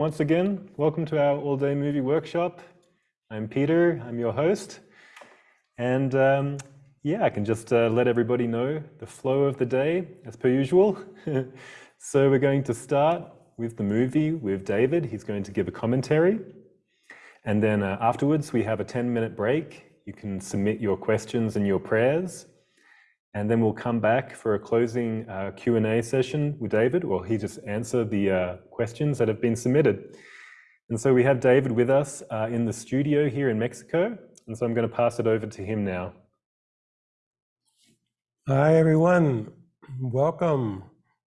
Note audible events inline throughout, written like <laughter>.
Once again, welcome to our all-day movie workshop. I'm Peter, I'm your host. And um, yeah, I can just uh, let everybody know the flow of the day as per usual. <laughs> so we're going to start with the movie with David. He's going to give a commentary. And then uh, afterwards, we have a 10 minute break. You can submit your questions and your prayers. And then we'll come back for a closing uh, Q&A session with David, or he just answer the uh, questions that have been submitted. And so we have David with us uh, in the studio here in Mexico. And so I'm going to pass it over to him now. Hi, everyone. Welcome.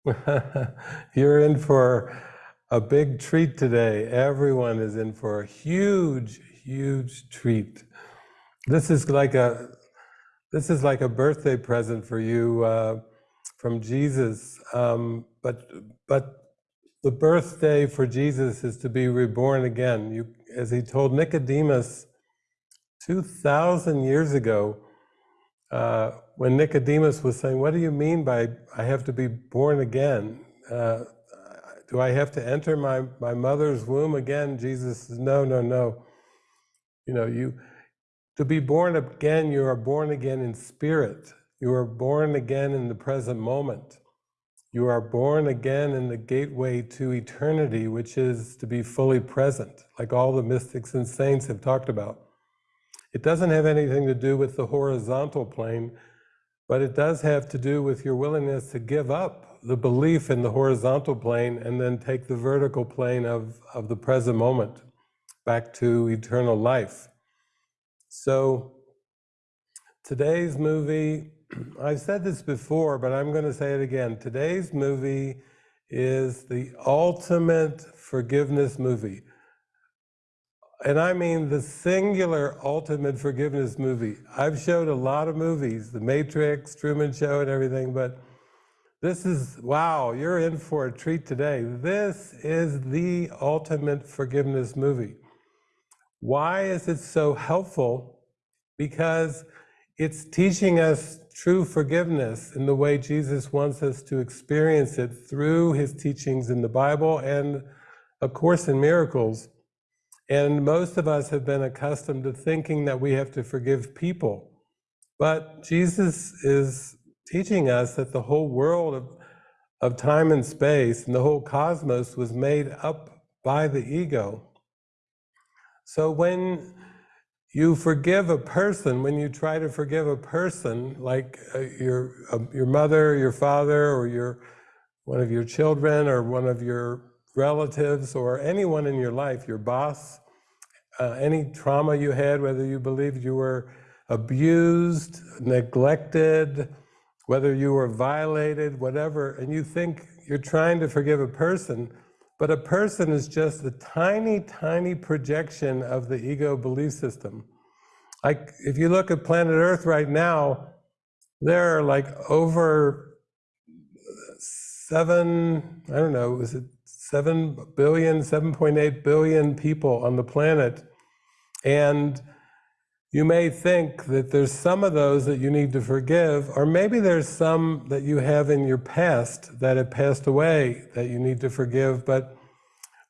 <laughs> You're in for a big treat today. Everyone is in for a huge, huge treat. This is like a this is like a birthday present for you uh, from Jesus. Um, but but the birthday for Jesus is to be reborn again. You, as he told Nicodemus two thousand years ago, uh, when Nicodemus was saying, "What do you mean by I have to be born again? Uh, do I have to enter my my mother's womb again?" Jesus says, "No, no, no. You know you." To be born again, you are born again in spirit. You are born again in the present moment. You are born again in the gateway to eternity, which is to be fully present, like all the mystics and saints have talked about. It doesn't have anything to do with the horizontal plane, but it does have to do with your willingness to give up the belief in the horizontal plane and then take the vertical plane of, of the present moment back to eternal life. So today's movie, <clears throat> I've said this before, but I'm going to say it again. Today's movie is the ultimate forgiveness movie. And I mean the singular ultimate forgiveness movie. I've showed a lot of movies, The Matrix, Truman Show, and everything, but this is, wow, you're in for a treat today. This is the ultimate forgiveness movie. Why is it so helpful? Because it's teaching us true forgiveness in the way Jesus wants us to experience it through his teachings in the Bible and A Course in Miracles. And most of us have been accustomed to thinking that we have to forgive people. But Jesus is teaching us that the whole world of, of time and space and the whole cosmos was made up by the ego. So when you forgive a person, when you try to forgive a person, like uh, your uh, your mother, your father, or your one of your children, or one of your relatives, or anyone in your life, your boss, uh, any trauma you had, whether you believed you were abused, neglected, whether you were violated, whatever, and you think you're trying to forgive a person, but a person is just a tiny, tiny projection of the ego belief system. Like if you look at planet Earth right now, there are like over seven, I don't know, was it seven billion, 7.8 billion people on the planet. And you may think that there's some of those that you need to forgive, or maybe there's some that you have in your past that have passed away that you need to forgive, but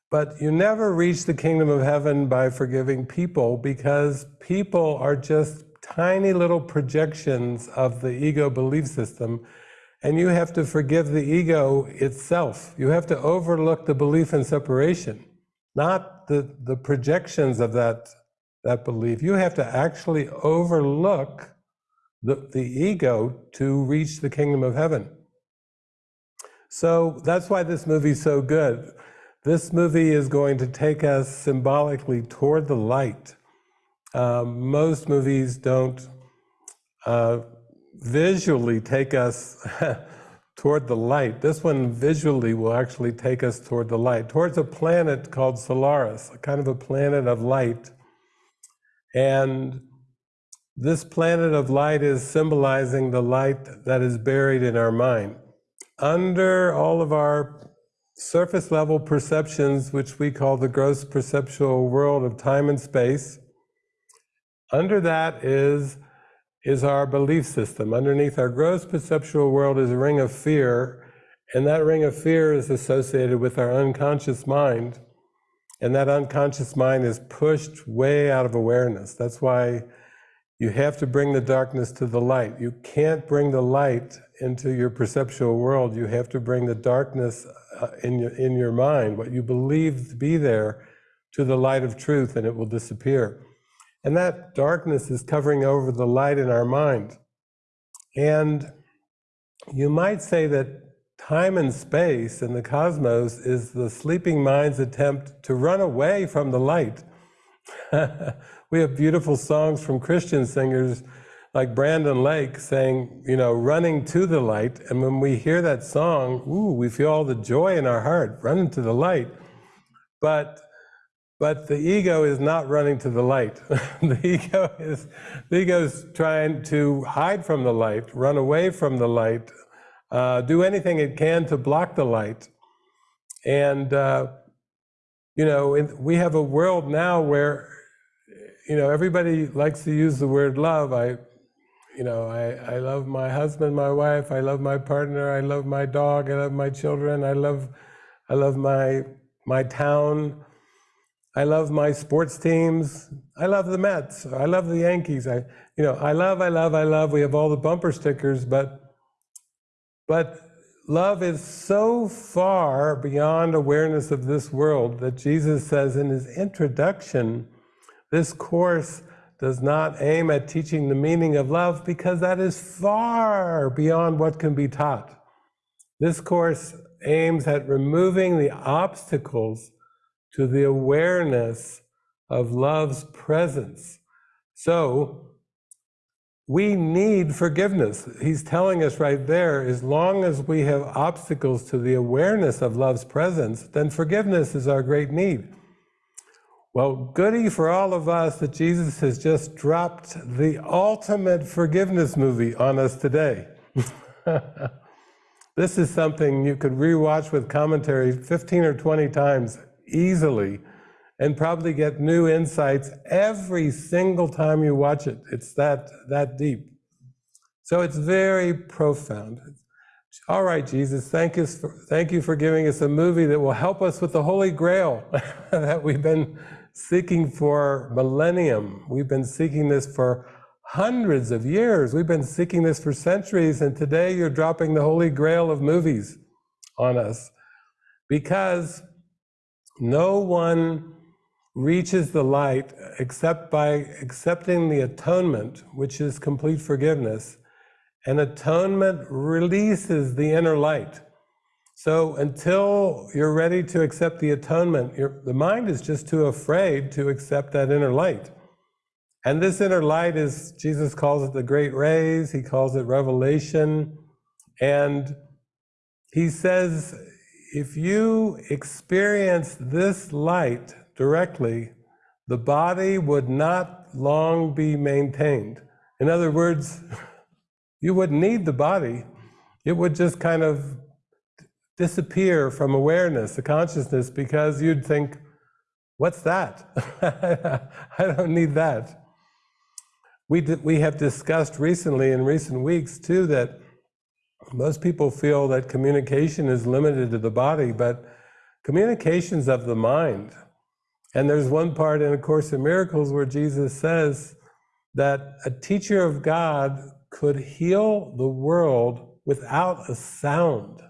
but you never reach the kingdom of heaven by forgiving people because people are just tiny little projections of the ego belief system. And you have to forgive the ego itself. You have to overlook the belief in separation, not the, the projections of that that belief. You have to actually overlook the, the ego to reach the kingdom of heaven. So that's why this movie's so good. This movie is going to take us symbolically toward the light. Um, most movies don't uh, visually take us <laughs> toward the light. This one visually will actually take us toward the light, towards a planet called Solaris, a kind of a planet of light and this planet of light is symbolizing the light that is buried in our mind. Under all of our surface level perceptions, which we call the gross perceptual world of time and space, under that is, is our belief system. Underneath our gross perceptual world is a ring of fear, and that ring of fear is associated with our unconscious mind. And that unconscious mind is pushed way out of awareness. That's why you have to bring the darkness to the light. You can't bring the light into your perceptual world. You have to bring the darkness uh, in your, in your mind, what you believe to be there, to the light of truth, and it will disappear. And that darkness is covering over the light in our mind. And you might say that time and space and the cosmos is the sleeping mind's attempt to run away from the light. <laughs> we have beautiful songs from Christian singers like Brandon Lake saying, you know, running to the light. And when we hear that song, ooh, we feel all the joy in our heart, running to the light. But but the ego is not running to the light. <laughs> the ego is the ego is trying to hide from the light, run away from the light, uh, do anything it can to block the light. And uh, you know, in, we have a world now where you know everybody likes to use the word love. I, you know, I, I love my husband, my wife, I love my partner, I love my dog, I love my children, I love, I love my my town. I love my sports teams. I love the Mets. I love the Yankees. I, you know, I love, I love, I love. We have all the bumper stickers, but, but love is so far beyond awareness of this world that Jesus says in his introduction, this course does not aim at teaching the meaning of love because that is far beyond what can be taught. This course aims at removing the obstacles to the awareness of love's presence. So we need forgiveness. He's telling us right there, as long as we have obstacles to the awareness of love's presence, then forgiveness is our great need. Well, goody for all of us that Jesus has just dropped the ultimate forgiveness movie on us today. <laughs> this is something you could rewatch with commentary 15 or 20 times easily and probably get new insights every single time you watch it. It's that, that deep. So it's very profound. All right, Jesus, thank you, for, thank you for giving us a movie that will help us with the Holy Grail <laughs> that we've been seeking for millennium. We've been seeking this for hundreds of years. We've been seeking this for centuries, and today you're dropping the Holy Grail of movies on us because no one reaches the light except by accepting the atonement, which is complete forgiveness. And atonement releases the inner light. So until you're ready to accept the atonement, the mind is just too afraid to accept that inner light. And this inner light is, Jesus calls it the great rays, he calls it revelation. And he says if you experience this light directly, the body would not long be maintained. In other words, <laughs> you wouldn't need the body. It would just kind of disappear from awareness, the consciousness, because you'd think, what's that? <laughs> I don't need that. We, we have discussed recently, in recent weeks, too, that most people feel that communication is limited to the body, but communication's of the mind. And there's one part in A Course in Miracles where Jesus says that a teacher of God could heal the world without a sound.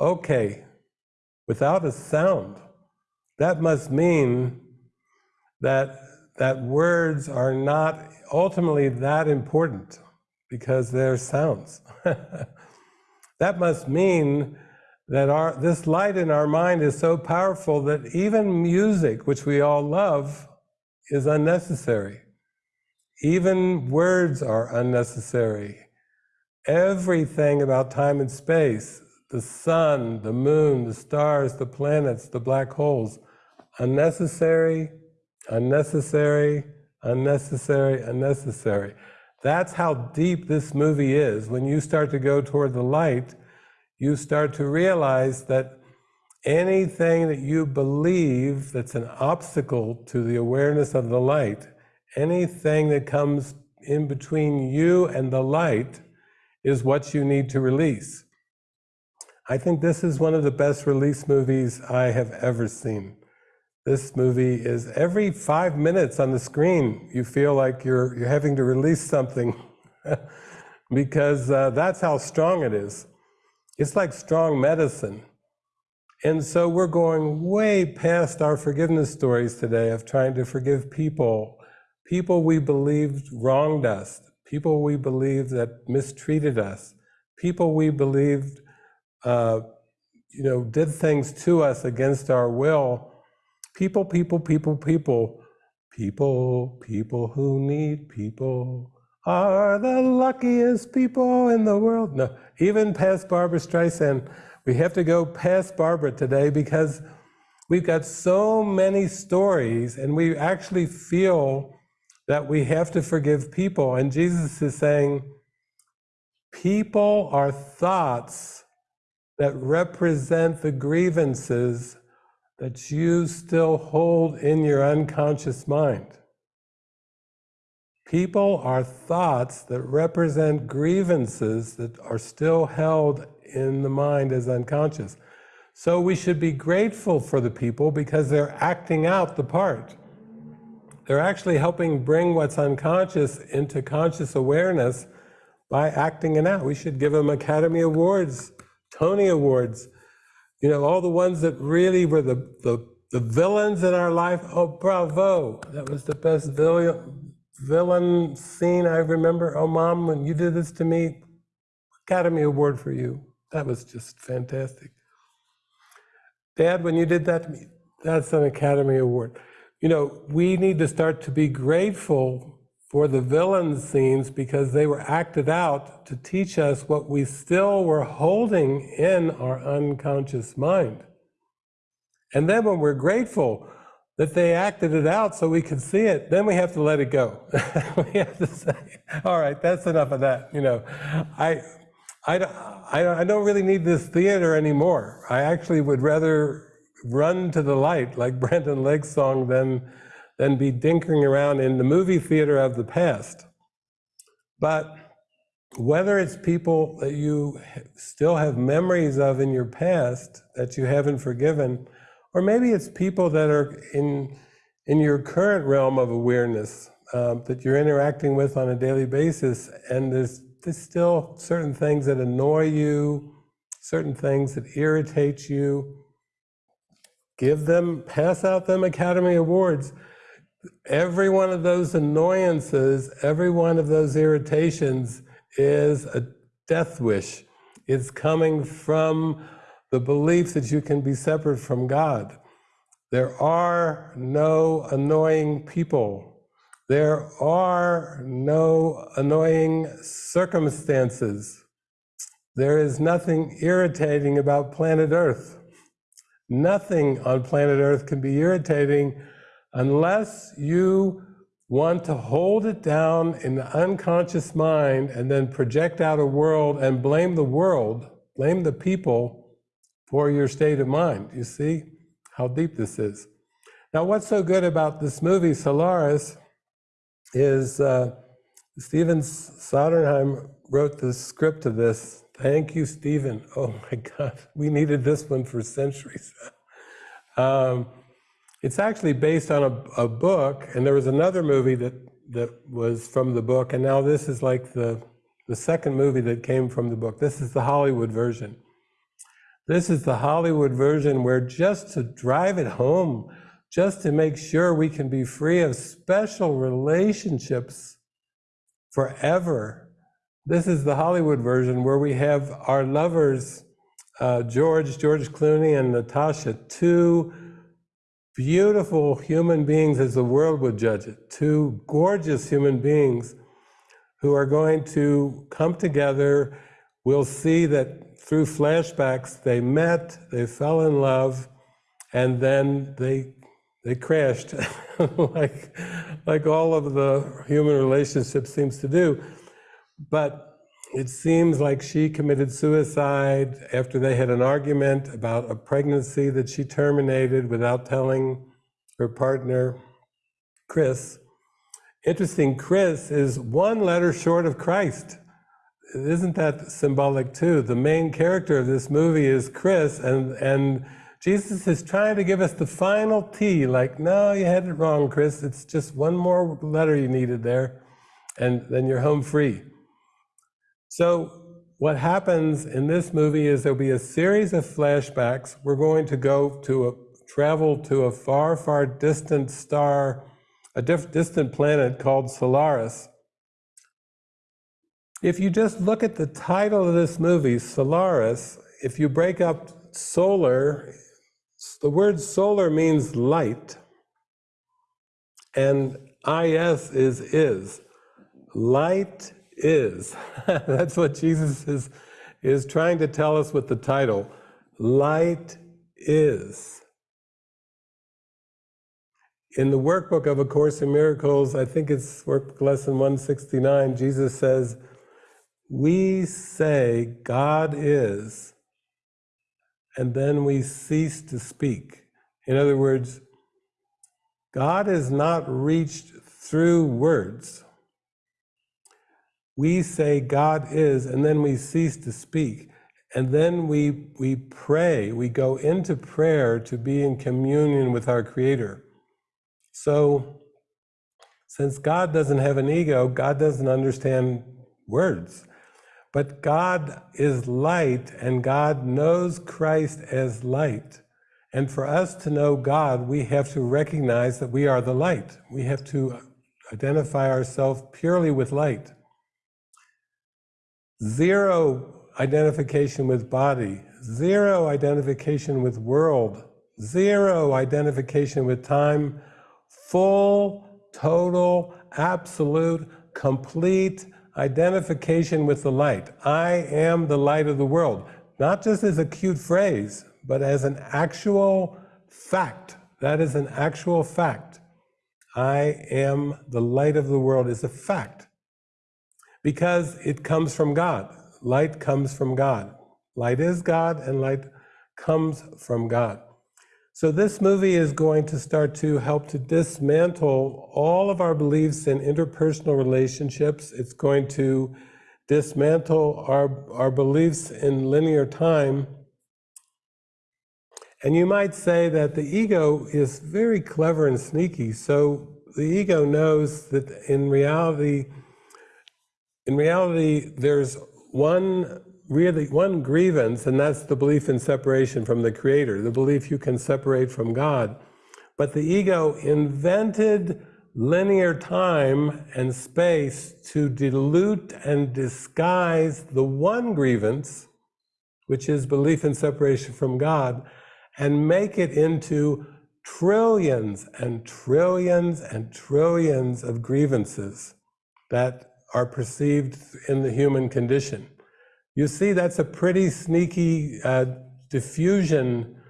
Okay, without a sound. That must mean that, that words are not ultimately that important because they're sounds. <laughs> That must mean that our, this light in our mind is so powerful that even music, which we all love, is unnecessary. Even words are unnecessary. Everything about time and space, the sun, the moon, the stars, the planets, the black holes, unnecessary, unnecessary, unnecessary, unnecessary. That's how deep this movie is. When you start to go toward the light, you start to realize that anything that you believe that's an obstacle to the awareness of the light, anything that comes in between you and the light is what you need to release. I think this is one of the best release movies I have ever seen this movie is every five minutes on the screen, you feel like you're, you're having to release something <laughs> because uh, that's how strong it is. It's like strong medicine. And so we're going way past our forgiveness stories today of trying to forgive people, people we believed wronged us, people we believed that mistreated us, people we believed, uh, you know, did things to us against our will. People, people, people, people, people, people who need people are the luckiest people in the world. No, even past Barbra Streisand we have to go past Barbra today because we've got so many stories and we actually feel that we have to forgive people. And Jesus is saying, people are thoughts that represent the grievances that you still hold in your unconscious mind. People are thoughts that represent grievances that are still held in the mind as unconscious. So we should be grateful for the people because they're acting out the part. They're actually helping bring what's unconscious into conscious awareness by acting it out. We should give them Academy Awards, Tony Awards, you know, all the ones that really were the, the, the villains in our life. Oh, bravo. That was the best villain, villain scene I remember. Oh, mom, when you did this to me, Academy Award for you. That was just fantastic. Dad, when you did that to me, that's an Academy Award. You know, we need to start to be grateful for the villain scenes because they were acted out to teach us what we still were holding in our unconscious mind. And then when we're grateful that they acted it out so we could see it, then we have to let it go. <laughs> we have to say, all right, that's enough of that. You know, I, I, I, I don't really need this theater anymore. I actually would rather run to the light, like <laughs> Brandon Lake's song, than, than be dinkering around in the movie theater of the past. But whether it's people that you still have memories of in your past that you haven't forgiven, or maybe it's people that are in, in your current realm of awareness um, that you're interacting with on a daily basis, and there's there's still certain things that annoy you, certain things that irritate you. Give them, pass out them Academy Awards. Every one of those annoyances, every one of those irritations is a death wish. It's coming from the belief that you can be separate from God. There are no annoying people there are no annoying circumstances. There is nothing irritating about planet Earth. Nothing on planet Earth can be irritating unless you want to hold it down in the unconscious mind and then project out a world and blame the world, blame the people for your state of mind. You see how deep this is. Now, what's so good about this movie, Solaris, is uh, Steven Soderbergh wrote the script of this. Thank you, Steven. <laughs> Oh my God, we needed this one for centuries. <laughs> um, it's actually based on a, a, book, and there was another movie that, that was from the book, and now this is like the, the second movie that came from the book. This is the Hollywood version. This is the Hollywood version where just to drive it home, just to make sure we can be free of special relationships forever. This is the Hollywood version where we have our lovers, uh, George, George Clooney, and Natasha, two beautiful human beings as the world would judge it, two gorgeous human beings who are going to come together. We'll see that through flashbacks, they met, they fell in love, and then they they crashed, <laughs> like, like all of the human relationships seems to do. But it seems like she committed suicide after they had an argument about a pregnancy that she terminated without telling her partner, Chris. Interesting, Chris is one letter short of Christ. Isn't that symbolic too? The main character of this movie is Chris, and, and Jesus is trying to give us the final T, like, no, you had it wrong, Chris. It's just one more letter you needed there, and then you're home free. So, what happens in this movie is there'll be a series of flashbacks. We're going to go to a travel to a far, far distant star, a distant planet called Solaris. If you just look at the title of this movie, Solaris, if you break up solar, the word solar means light, and is is is. Light is. <laughs> That's what Jesus is, is trying to tell us with the title. Light is. In the workbook of A Course in Miracles, I think it's workbook lesson 169, Jesus says, We say God is, and then we cease to speak. In other words, God is not reached through words. We say God is, and then we cease to speak. And then we, we pray, we go into prayer to be in communion with our Creator. So, since God doesn't have an ego, God doesn't understand words. But God is light, and God knows Christ as light. And for us to know God, we have to recognize that we are the light. We have to identify ourselves purely with light. Zero identification with body, zero identification with world, zero identification with time, full, total, absolute, complete identification with the light. I am the light of the world, not just as a cute phrase, but as an actual fact. That is an actual fact. I am the light of the world is a fact because it comes from God. Light comes from God. Light is God, and light comes from God. So, this movie is going to start to help to dismantle all of our beliefs in interpersonal relationships. It's going to dismantle our, our beliefs in linear time. And you might say that the ego is very clever and sneaky. So, the ego knows that in reality, in reality, there's one really one grievance, and that's the belief in separation from the Creator, the belief you can separate from God. But the ego invented linear time and space to dilute and disguise the one grievance, which is belief in separation from God, and make it into trillions and trillions and trillions of grievances that are perceived in the human condition. You see, that's a pretty sneaky uh, diffusion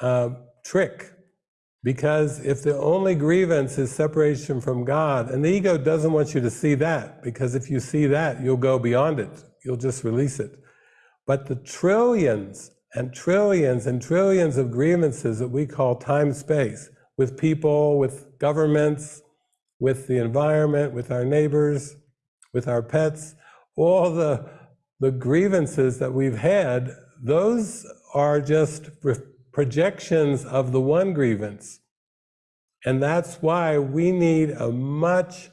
uh, trick. Because if the only grievance is separation from God, and the ego doesn't want you to see that, because if you see that, you'll go beyond it, you'll just release it. But the trillions and trillions and trillions of grievances that we call time space with people, with governments, with the environment, with our neighbors, with our pets, all the the grievances that we've had, those are just projections of the one grievance. And that's why we need a much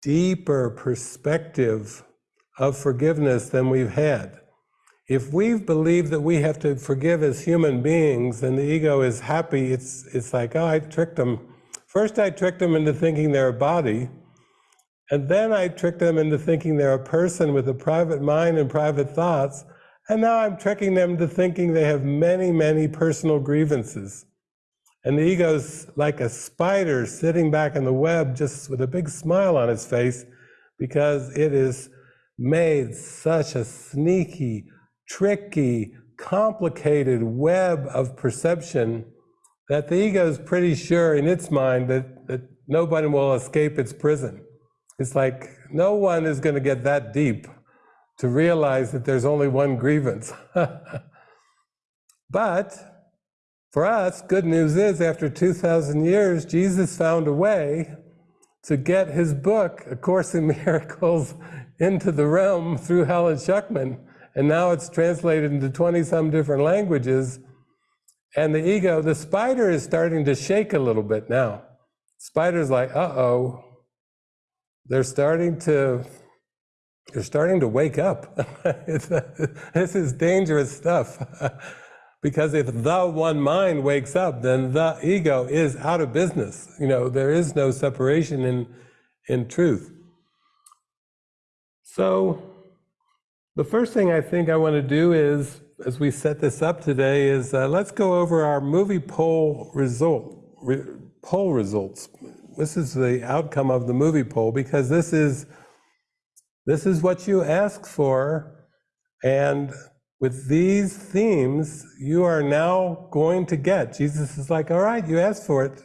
deeper perspective of forgiveness than we've had. If we've believed that we have to forgive as human beings and the ego is happy, it's, it's like, oh, I tricked them. First, I tricked them into thinking they're a body. And then I tricked them into thinking they're a person with a private mind and private thoughts. And now I'm tricking them to thinking they have many, many personal grievances. And the ego's like a spider sitting back in the web just with a big smile on its face because it is made such a sneaky, tricky, complicated web of perception that the ego is pretty sure in its mind that, that nobody will escape its prison. It's like no one is going to get that deep to realize that there's only one grievance. <laughs> but for us, good news is after 2,000 years, Jesus found a way to get his book, A Course in <laughs> Miracles, into the realm through Helen Schucman. And now it's translated into 20 some different languages. And the ego, the spider is starting to shake a little bit now. Spider's like, uh-oh. They're starting to, they're starting to wake up. <laughs> this is dangerous stuff. <laughs> because if the one mind wakes up, then the ego is out of business. You know, there is no separation in, in truth. So the first thing I think I want to do is, as we set this up today, is uh, let's go over our movie poll result, re, poll results. This is the outcome of the movie poll because this is this is what you ask for, and with these themes, you are now going to get. Jesus is like, all right, you asked for it.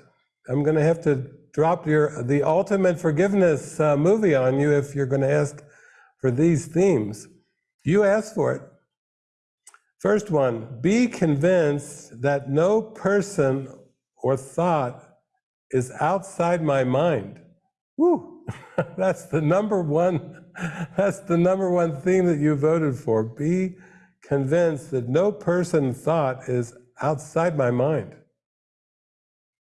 I'm going to have to drop your the ultimate forgiveness uh, movie on you if you're going to ask for these themes. You asked for it. First one, be convinced that no person or thought is outside my mind. Woo! <laughs> that's the number one, <laughs> that's the number one theme that you voted for. Be convinced that no person thought is outside my mind.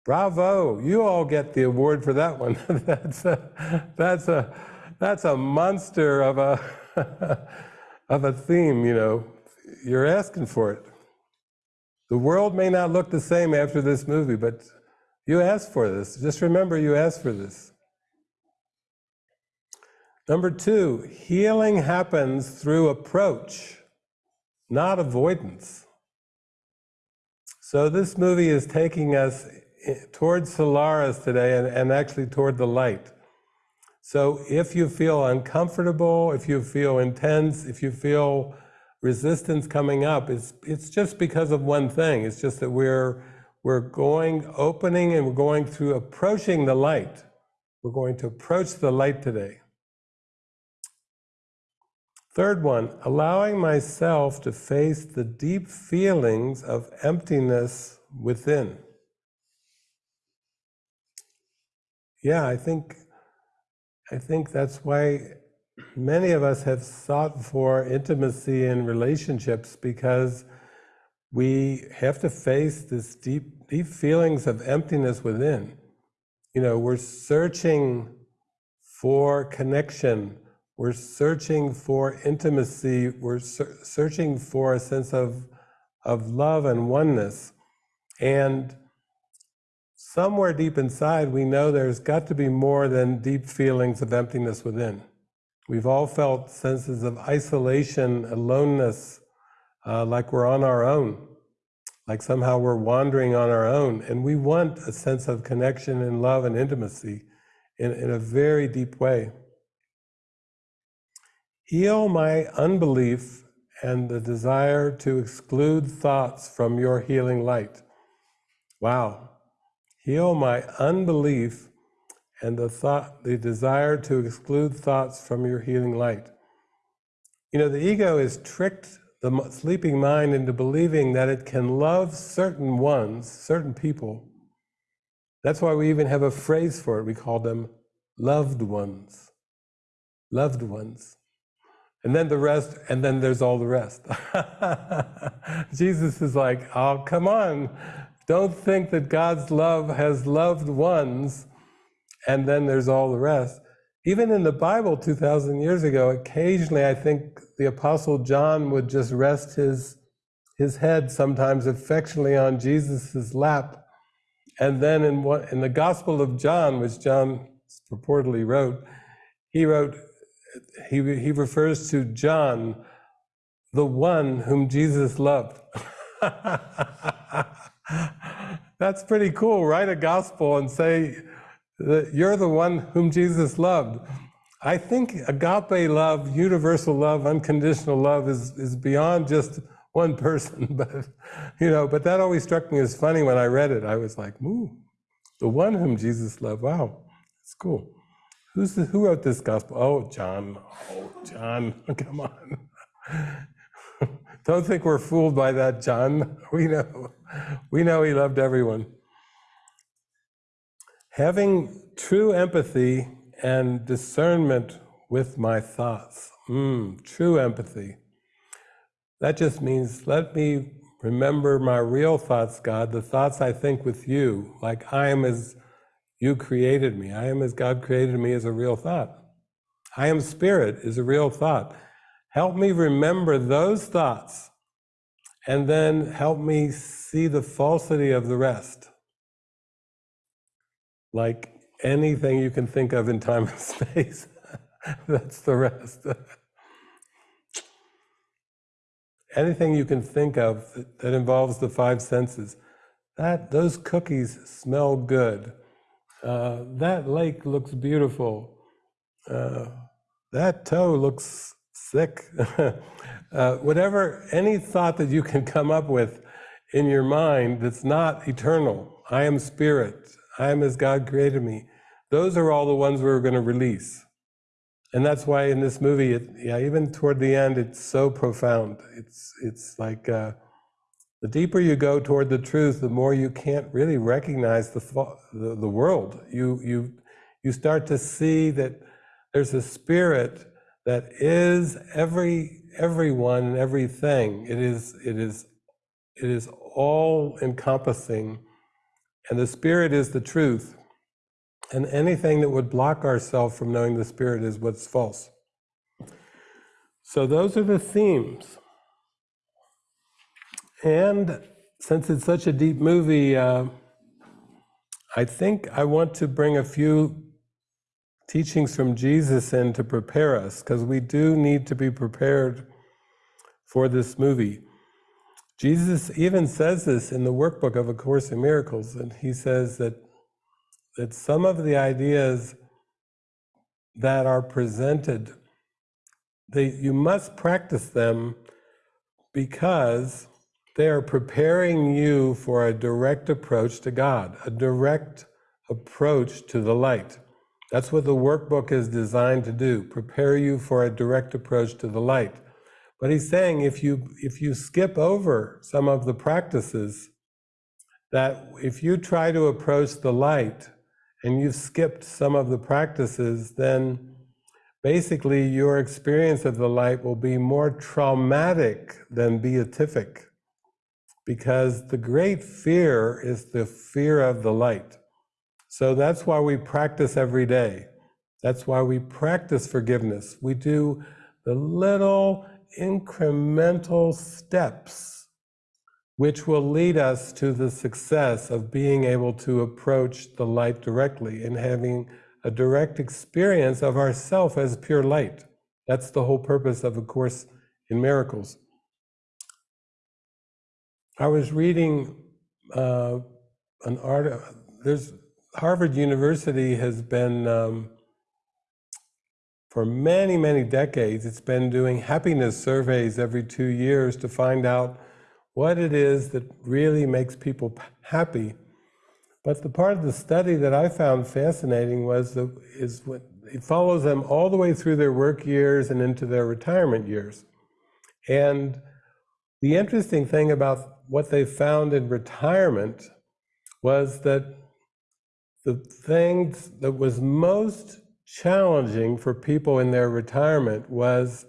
Bravo, you all get the award for that one. <laughs> that's a, that's a, that's a monster of a, of a theme, you know. You're asking for it. The world may not look the same after this movie, but you asked for this. Just remember you asked for this. Number two, healing happens through approach, not avoidance. So this movie is taking us towards Solaris today and, and actually toward the light. So if you feel uncomfortable, if you feel intense, if you feel resistance coming up, it's, it's just because of one thing. It's just that we're, we're going, opening and we're going through approaching the light. We're going to approach the light today. Third one, allowing myself to face the deep feelings of emptiness within. Yeah, I think I think that's why many of us have sought for intimacy in relationships because we have to face this deep, deep feelings of emptiness within. You know, we're searching for connection. We're searching for intimacy. We're ser searching for a sense of, of love and oneness. And somewhere deep inside, we know there's got to be more than deep feelings of emptiness within. We've all felt senses of isolation, aloneness, uh, like we're on our own, like somehow we're wandering on our own. And we want a sense of connection and love and intimacy in, in a very deep way. Heal my unbelief and the desire to exclude thoughts from your healing light. Wow, Heal my unbelief and the thought, the desire to exclude thoughts from your healing light. You know, the ego is tricked the sleeping mind into believing that it can love certain ones, certain people. That's why we even have a phrase for it. We call them loved ones. Loved ones. And then the rest, and then there's all the rest. <laughs> Jesus is like, oh, come on. Don't think that God's love has loved ones and then there's all the rest. Even in the Bible 2,000 years ago, occasionally I think the Apostle John would just rest his, his head sometimes affectionately on Jesus' lap. And then in, what, in the Gospel of John, which John purportedly wrote, he wrote, he, he refers to John, the one whom Jesus loved. <laughs> That's pretty cool. Write a gospel and say that you're the one whom Jesus loved. I think agape love, universal love, unconditional love is, is beyond just one person, <laughs> but you know, but that always struck me as funny when I read it. I was like, ooh, the one whom Jesus loved. Wow, it's cool. Who's the, who wrote this gospel? Oh, John. Oh, John. <laughs> Come on. <laughs> Don't think we're fooled by that, John. We know. We know he loved everyone. Having true empathy and discernment with my thoughts. Mm, true empathy. That just means let me remember my real thoughts, God, the thoughts I think with you, like I am as you created me. I am as God created me as a real thought. I am spirit is a real thought. Help me remember those thoughts and then help me see the falsity of the rest. Like anything you can think of in time and <laughs> space, that's the rest. anything you can think of that, that involves the five senses. That those cookies smell good. Uh, that lake looks beautiful. Uh, that toe looks sick. <laughs> uh, whatever, any thought that you can come up with in your mind that's not eternal. I am spirit. I am as God created me. Those are all the ones we're going to release. And that's why in this movie, it, yeah, even toward the end, it's so profound. It's it's like uh, the deeper you go toward the truth, the more you can't really recognize the the, the world. You you you start to see that there's a spirit that is every everyone and everything. It is it is it is all encompassing, and the spirit is the truth. And anything that would block ourselves from knowing the Spirit is what's false. So those are the themes. And since it's such a deep movie, uh, I think I want to bring a few teachings from Jesus in to prepare us, because we do need to be prepared for this movie. Jesus even says this in the workbook of A Course in Miracles, and he says that that some of the ideas that are presented, they, you must practice them because they are preparing you for a direct approach to God, a direct approach to the light. That's what the workbook is designed to do, prepare you for a direct approach to the light. But he's saying if you if you skip over some of the practices, that if you try to approach the light and you've skipped some of the practices, then basically your experience of the light will be more traumatic than beatific. Because the great fear is the fear of the light. So that's why we practice every day. That's why we practice forgiveness. We do the little incremental steps which will lead us to the success of being able to approach the light directly and having a direct experience of ourself as pure light. That's the whole purpose of A Course in Miracles. I was reading uh, an article, There's Harvard University has been um, for many many decades. It's been doing happiness surveys every two years to find out what it is that really makes people happy. But the part of the study that I found fascinating was the, is what it follows them all the way through their work years and into their retirement years. And the interesting thing about what they found in retirement was that the things that was most challenging for people in their retirement was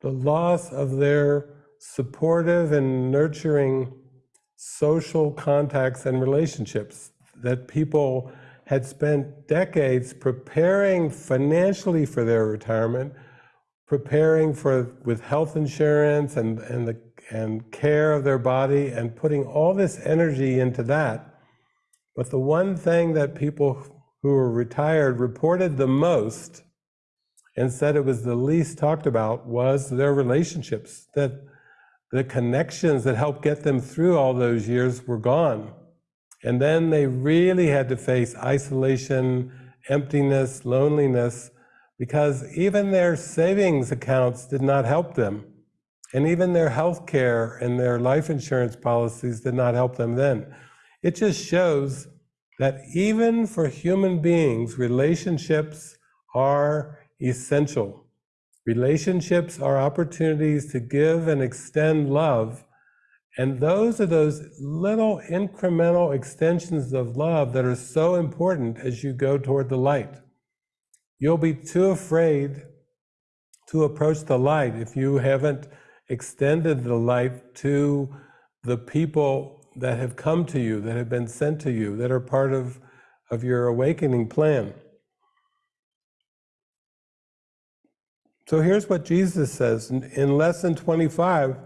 the loss of their supportive and nurturing social contacts and relationships that people had spent decades preparing financially for their retirement, preparing for with health insurance and, and the and care of their body and putting all this energy into that. But the one thing that people who were retired reported the most and said it was the least talked about was their relationships, that the connections that helped get them through all those years were gone. And then they really had to face isolation, emptiness, loneliness, because even their savings accounts did not help them. And even their health care and their life insurance policies did not help them then. It just shows that even for human beings, relationships are essential. Relationships are opportunities to give and extend love. And those are those little incremental extensions of love that are so important as you go toward the light. You'll be too afraid to approach the light if you haven't extended the light to the people that have come to you, that have been sent to you, that are part of, of your awakening plan. So here's what Jesus says in, in lesson 25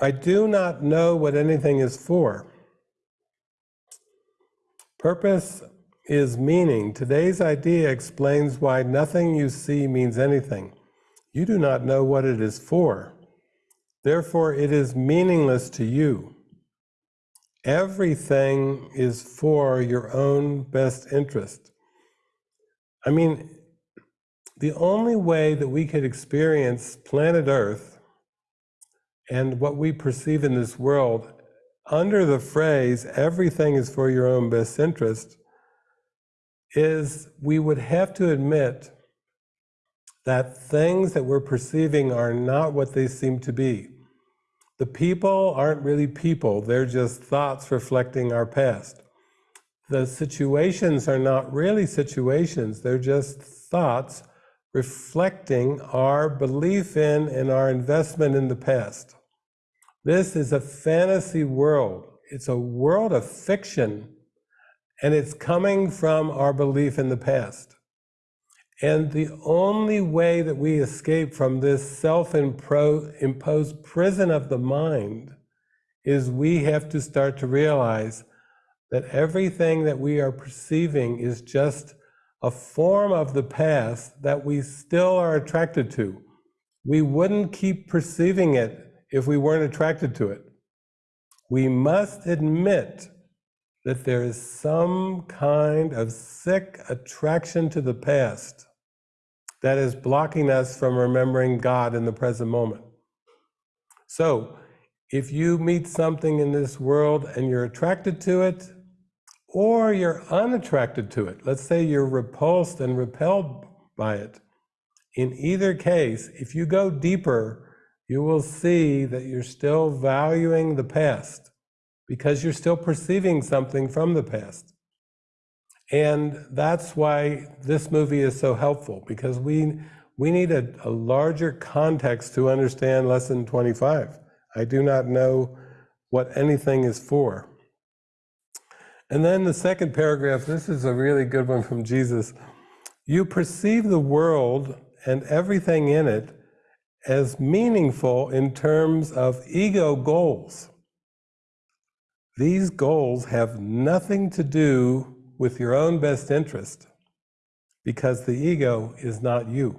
I do not know what anything is for. Purpose is meaning. Today's idea explains why nothing you see means anything. You do not know what it is for. Therefore, it is meaningless to you. Everything is for your own best interest. I mean, the only way that we could experience planet Earth and what we perceive in this world under the phrase, everything is for your own best interest, is we would have to admit that things that we're perceiving are not what they seem to be. The people aren't really people, they're just thoughts reflecting our past. The situations are not really situations, they're just thoughts reflecting our belief in and our investment in the past. This is a fantasy world. It's a world of fiction, and it's coming from our belief in the past. And the only way that we escape from this self imposed prison of the mind is we have to start to realize that everything that we are perceiving is just a form of the past that we still are attracted to. We wouldn't keep perceiving it if we weren't attracted to it. We must admit that there is some kind of sick attraction to the past that is blocking us from remembering God in the present moment. So, if you meet something in this world and you're attracted to it, or you're unattracted to it, let's say you're repulsed and repelled by it, in either case, if you go deeper, you will see that you're still valuing the past because you're still perceiving something from the past. And that's why this movie is so helpful because we, we need a, a larger context to understand lesson 25. I do not know what anything is for. And then the second paragraph, this is a really good one from Jesus. You perceive the world and everything in it as meaningful in terms of ego goals. These goals have nothing to do with your own best interest because the ego is not you.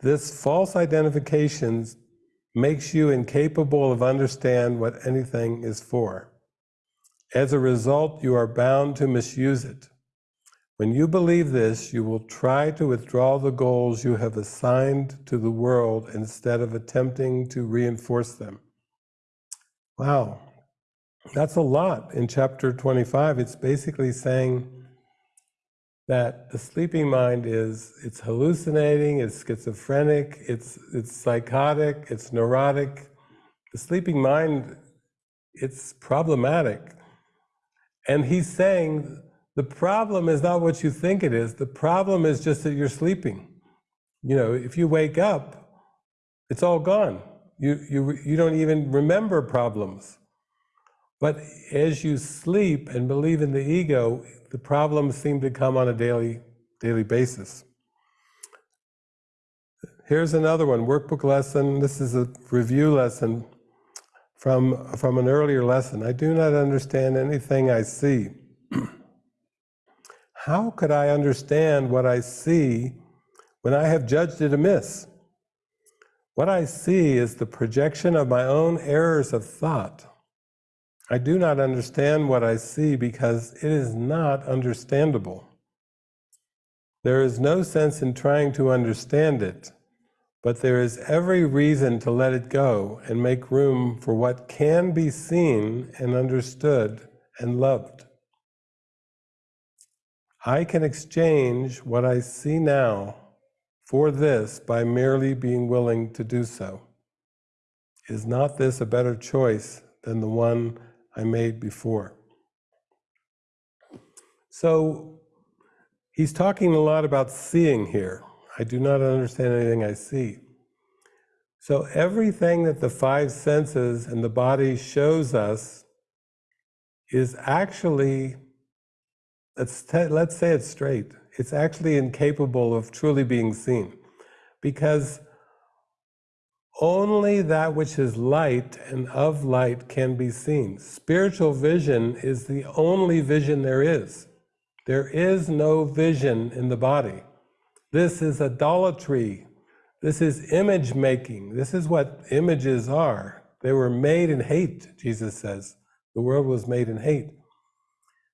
This false identification makes you incapable of understand what anything is for. As a result, you are bound to misuse it. When you believe this, you will try to withdraw the goals you have assigned to the world instead of attempting to reinforce them. Wow, that's a lot in chapter 25. It's basically saying that the sleeping mind is it's hallucinating, it's schizophrenic, it's it's psychotic, it's neurotic. The sleeping mind, it's problematic. And he's saying the problem is not what you think it is. The problem is just that you're sleeping. You know, if you wake up, it's all gone. You, you, you don't even remember problems. But as you sleep and believe in the ego, the problems seem to come on a daily, daily basis. Here's another one, workbook lesson. This is a review lesson from, from an earlier lesson. I do not understand anything I see. <clears throat> How could I understand what I see when I have judged it amiss? What I see is the projection of my own errors of thought. I do not understand what I see because it is not understandable. There is no sense in trying to understand it, but there is every reason to let it go and make room for what can be seen and understood and loved. I can exchange what I see now for this by merely being willing to do so. Is not this a better choice than the one I made before? So he's talking a lot about seeing here. I do not understand anything I see. So everything that the five senses and the body shows us is actually, let's, let's say it straight, it's actually incapable of truly being seen. Because only that which is light and of light can be seen. Spiritual vision is the only vision there is. There is no vision in the body. This is idolatry. This is image making. This is what images are. They were made in hate, Jesus says. The world was made in hate.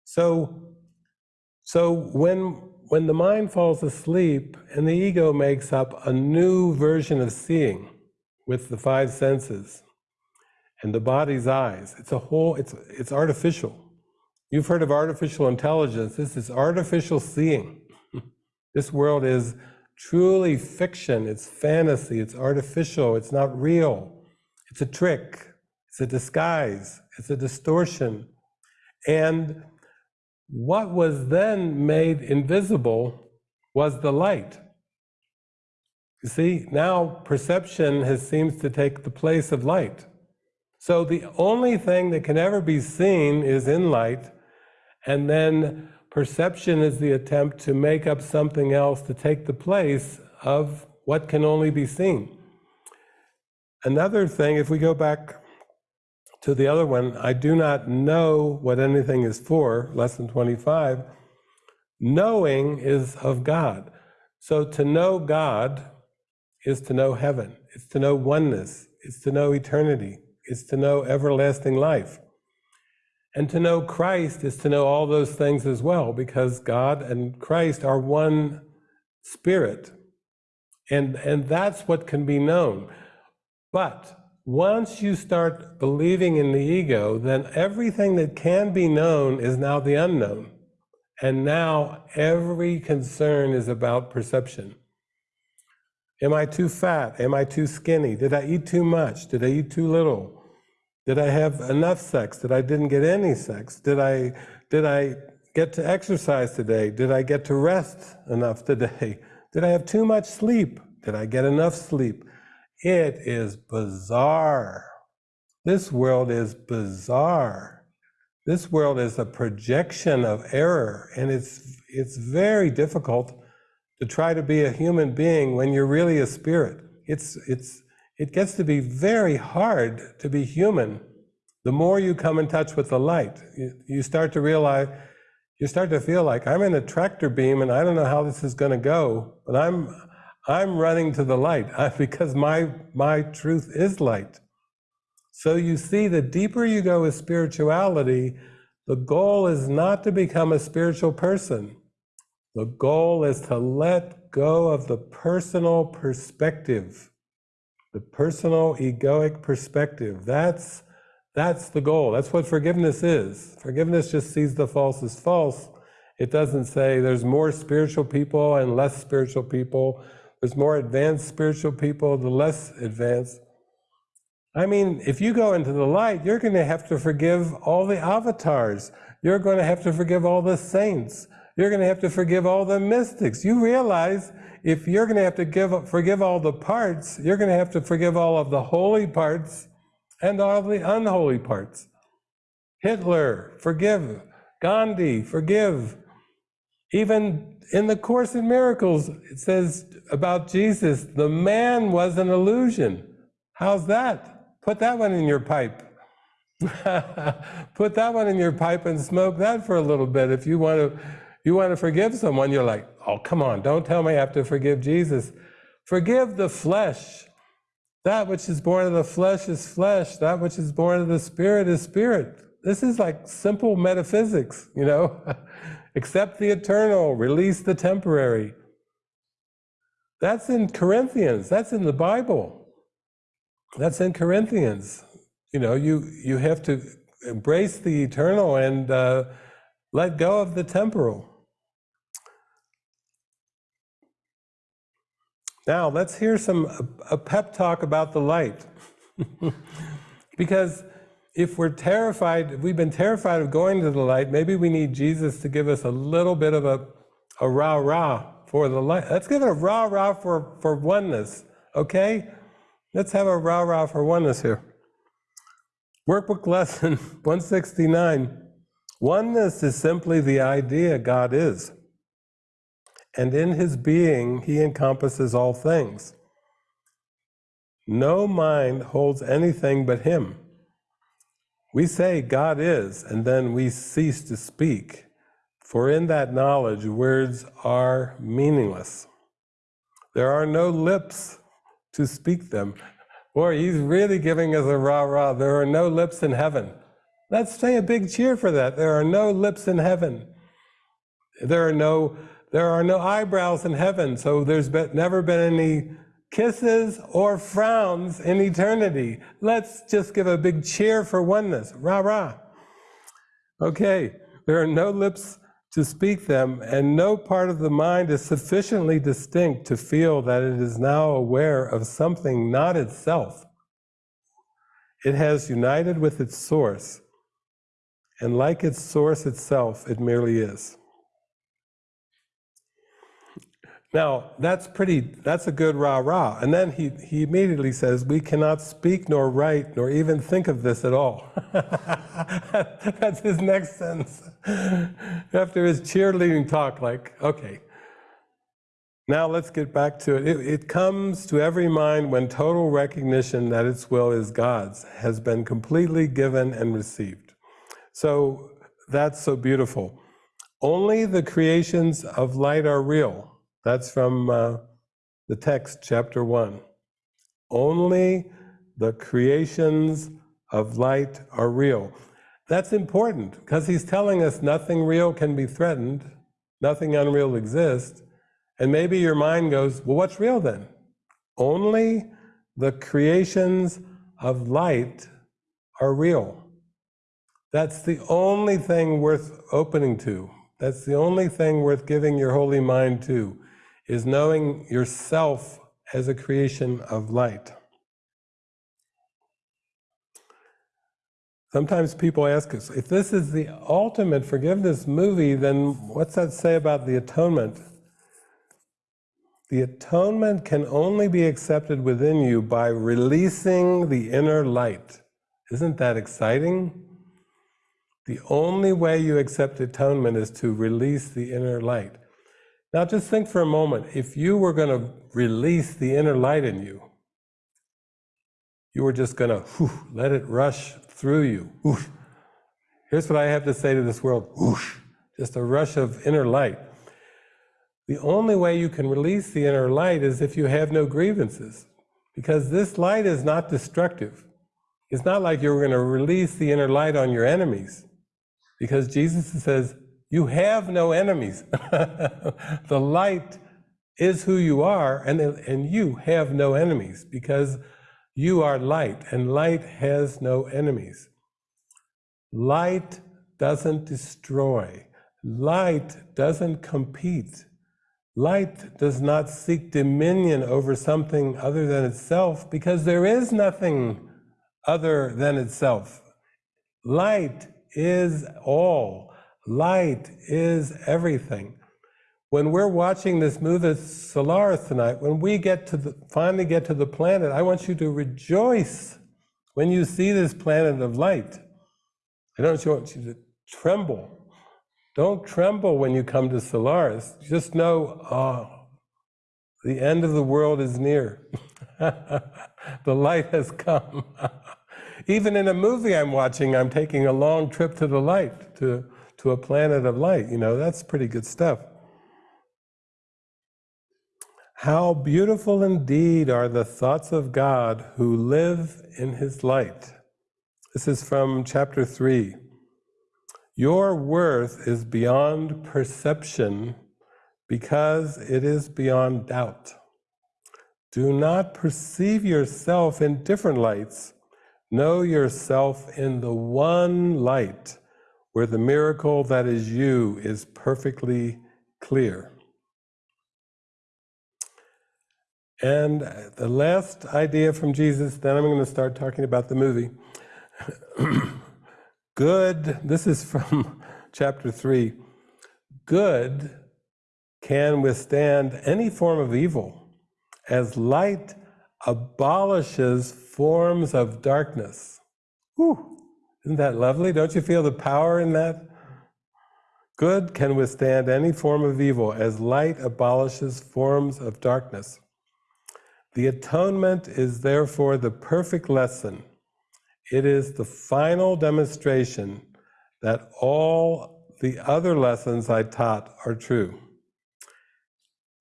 So, so when, when the mind falls asleep and the ego makes up a new version of seeing with the five senses and the body's eyes, it's a whole, it's, it's artificial. You've heard of artificial intelligence. This is artificial seeing. <laughs> this world is truly fiction, it's fantasy, it's artificial, it's not real. It's a trick, it's a disguise, it's a distortion. And what was then made invisible was the light. You see, now perception has seems to take the place of light. So the only thing that can ever be seen is in light, and then perception is the attempt to make up something else to take the place of what can only be seen. Another thing, if we go back to the other one, I do not know what anything is for, lesson 25. Knowing is of God. So to know God is to know heaven, it's to know oneness, it's to know eternity, it's to know everlasting life. And to know Christ is to know all those things as well, because God and Christ are one spirit. And, and that's what can be known. But once you start believing in the ego, then everything that can be known is now the unknown. And now every concern is about perception. Am I too fat? Am I too skinny? Did I eat too much? Did I eat too little? Did I have enough sex? Did I didn't get any sex? Did I did I get to exercise today? Did I get to rest enough today? <laughs> Did I have too much sleep? Did I get enough sleep? It is bizarre. This world is bizarre. This world is a projection of error, and it's, it's very difficult to try to be a human being when you're really a spirit. It's, it's, it gets to be very hard to be human. The more you come in touch with the light, you, you start to realize, you start to feel like I'm in a tractor beam and I don't know how this is going to go, but I'm, I'm running to the light <laughs> because my, my truth is light. So you see, the deeper you go with spirituality, the goal is not to become a spiritual person. The goal is to let go of the personal perspective, the personal egoic perspective. That's, that's the goal. That's what forgiveness is. Forgiveness just sees the false as false. It doesn't say there's more spiritual people and less spiritual people. There's more advanced spiritual people, the less advanced. I mean, if you go into the light, you're going to have to forgive all the avatars. You're going to have to forgive all the saints. You're going to have to forgive all the mystics. You realize if you're going to have to give, forgive all the parts, you're going to have to forgive all of the holy parts and all the unholy parts. Hitler, forgive. Gandhi, forgive. Even in the Course in Miracles, it says about Jesus, the man was an illusion. How's that? Put that one in your pipe. <laughs> Put that one in your pipe and smoke that for a little bit. If you want to, you want to forgive someone, you're like, oh, come on, don't tell me I have to forgive Jesus. Forgive the flesh. That which is born of the flesh is flesh. That which is born of the spirit is spirit. This is like simple metaphysics, you know? <laughs> Accept the eternal, release the temporary. That's in Corinthians, that's in the Bible. That's in Corinthians. You know, you, you have to embrace the eternal and uh, let go of the temporal. Now, let's hear some a pep talk about the light. <laughs> because if we're terrified, if we've been terrified of going to the light, maybe we need Jesus to give us a little bit of a, a rah-rah for the light. Let's give it a rah-rah for, for oneness, okay? Let's have a rah rah for oneness here. Workbook lesson <laughs> 169. Oneness is simply the idea God is. And in his being, he encompasses all things. No mind holds anything but him. We say God is, and then we cease to speak, for in that knowledge, words are meaningless. There are no lips to speak them. Boy, he's really giving us a rah rah. There are no lips in heaven. Let's say a big cheer for that. There are no lips in heaven. There are no there are no eyebrows in heaven, so there's been, never been any kisses or frowns in eternity. Let's just give a big cheer for oneness. Rah, rah. Okay, there are no lips to speak them, and no part of the mind is sufficiently distinct to feel that it is now aware of something not itself. It has united with its source, and like its source itself, it merely is. Now, that's pretty, that's a good rah rah. And then he, he immediately says, We cannot speak nor write nor even think of this at all. <laughs> that's his next sentence. After his cheerleading talk, like, okay. Now let's get back to it. it. It comes to every mind when total recognition that its will is God's has been completely given and received. So that's so beautiful. Only the creations of light are real that's from uh, the text, chapter 1. Only the creations of light are real. That's important because he's telling us nothing real can be threatened, nothing unreal exists. And maybe your mind goes, well, what's real then? Only the creations of light are real. That's the only thing worth opening to. That's the only thing worth giving your holy mind to is knowing yourself as a creation of light. Sometimes people ask us, if this is the ultimate forgiveness movie, then what's that say about the atonement? The atonement can only be accepted within you by releasing the inner light. Isn't that exciting? The only way you accept atonement is to release the inner light. Now just think for a moment, if you were going to release the inner light in you, you were just going to let it rush through you. Whoosh. Here's what I have to say to this world. Whoosh. Just a rush of inner light. The only way you can release the inner light is if you have no grievances, because this light is not destructive. It's not like you're going to release the inner light on your enemies, because Jesus says, you have no enemies. <laughs> the light is who you are, and, and you have no enemies because you are light, and light has no enemies. Light doesn't destroy, light doesn't compete. Light does not seek dominion over something other than itself because there is nothing other than itself. Light is all. Light is everything. When we're watching this movie Solaris tonight, when we get to the, finally get to the planet, I want you to rejoice when you see this planet of light. I don't want you to tremble. Don't tremble when you come to Solaris. Just know, oh, the end of the world is near. <laughs> the light has come. <laughs> Even in a movie I'm watching, I'm taking a long trip to the light to to a planet of light. You know, that's pretty good stuff. How beautiful indeed are the thoughts of God who live in his light. This is from chapter 3. Your worth is beyond perception because it is beyond doubt. Do not perceive yourself in different lights. Know yourself in the one light where the miracle that is you is perfectly clear. And the last idea from Jesus, then I'm going to start talking about the movie. <clears throat> good, this is from <laughs> chapter 3. Good can withstand any form of evil, as light abolishes forms of darkness. Whew, isn't that lovely? Don't you feel the power in that? Good can withstand any form of evil as light abolishes forms of darkness. The atonement is therefore the perfect lesson. It is the final demonstration that all the other lessons I taught are true.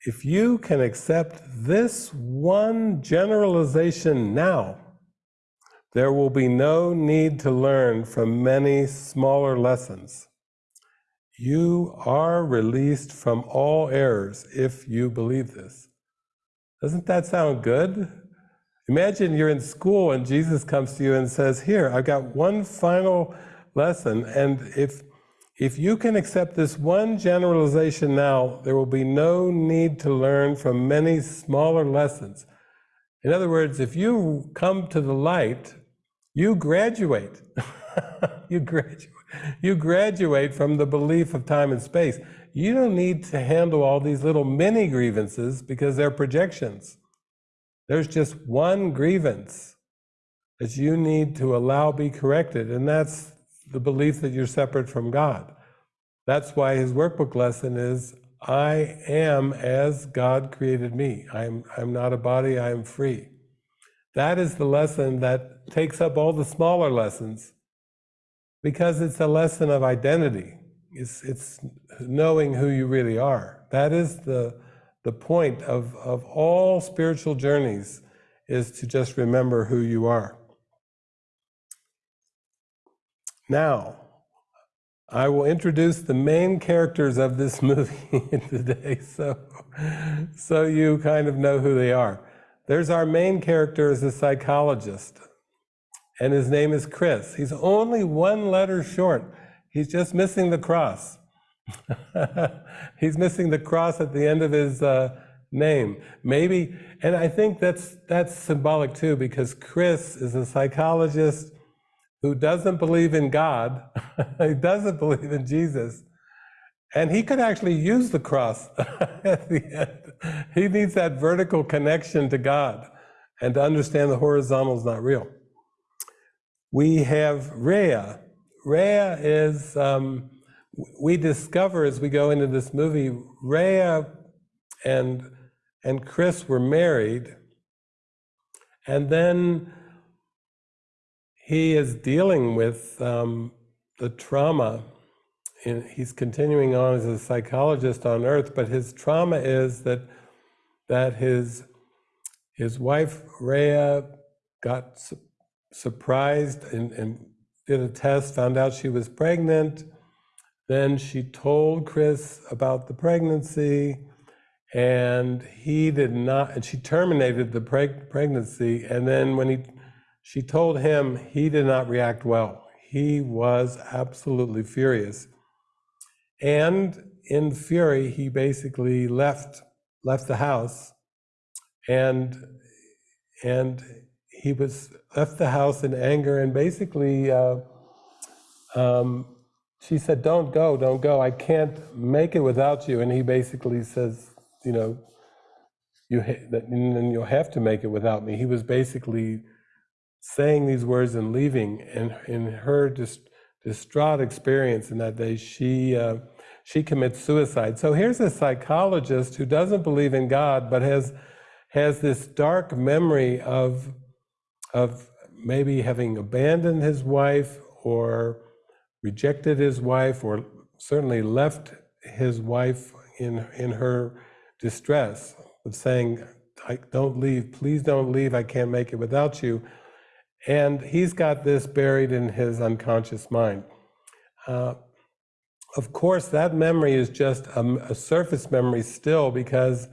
If you can accept this one generalization now, there will be no need to learn from many smaller lessons. You are released from all errors if you believe this. Doesn't that sound good? Imagine you're in school and Jesus comes to you and says, Here, I've got one final lesson, and if if you can accept this one generalization now, there will be no need to learn from many smaller lessons. In other words, if you come to the light, you graduate. <laughs> you graduate. You graduate from the belief of time and space. You don't need to handle all these little mini grievances because they're projections. There's just one grievance that you need to allow be corrected, and that's the belief that you're separate from God. That's why his workbook lesson is I am as God created me. I'm, I'm not a body, I am free. That is the lesson that takes up all the smaller lessons because it's a lesson of identity. It's, it's knowing who you really are. That is the, the point of, of all spiritual journeys is to just remember who you are. Now, I will introduce the main characters of this <laughs> movie today, so, so you kind of know who they are. There's our main character is a psychologist, and his name is Chris. He's only one letter short. He's just missing the cross. <laughs> He's missing the cross at the end of his uh, name. Maybe, and I think that's that's symbolic too, because Chris is a psychologist who doesn't believe in God, <laughs> he doesn't believe in Jesus, and he could actually use the cross <laughs> at the end. He needs that vertical connection to God and to understand the horizontal is not real. We have Rhea. Rhea is, um, we discover as we go into this movie, Rhea and, and Chris were married, and then he is dealing with um, the trauma. He's continuing on as a psychologist on Earth, but his trauma is that that his his wife Rhea got su surprised and, and did a test, found out she was pregnant. Then she told Chris about the pregnancy, and he did not. And she terminated the preg pregnancy. And then when he she told him he did not react well. He was absolutely furious. And in fury, he basically left left the house and and he was left the house in anger and basically uh, um, she said don't go don't go. I can't make it without you. And he basically says you know you and you'll have to make it without me. He was basically saying these words and leaving, and in her distraught experience in that day, she uh, she commits suicide. So here's a psychologist who doesn't believe in God, but has has this dark memory of of maybe having abandoned his wife or rejected his wife or certainly left his wife in in her distress of saying I don't leave please don't leave I can't make it without you and he's got this buried in his unconscious mind. Uh, of course, that memory is just a, a, surface memory still, because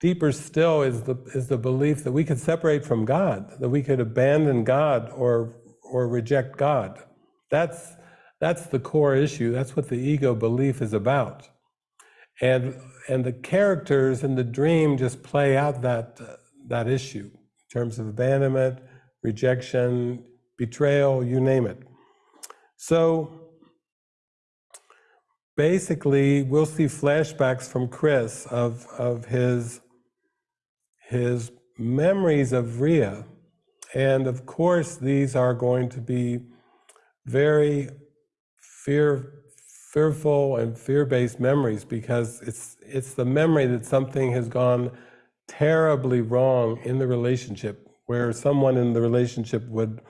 deeper still is the is the belief that we could separate from God, that we could abandon God or or reject God. That's that's the core issue. That's what the ego belief is about, and and the characters in the dream just play out that uh, that issue in terms of abandonment rejection, betrayal, you name it. So basically, we'll see flashbacks from Chris of, of his, his memories of Ria. And of course, these are going to be very fear, fearful and fear-based memories because it's, it's the memory that something has gone terribly wrong in the relationship, where someone in the relationship would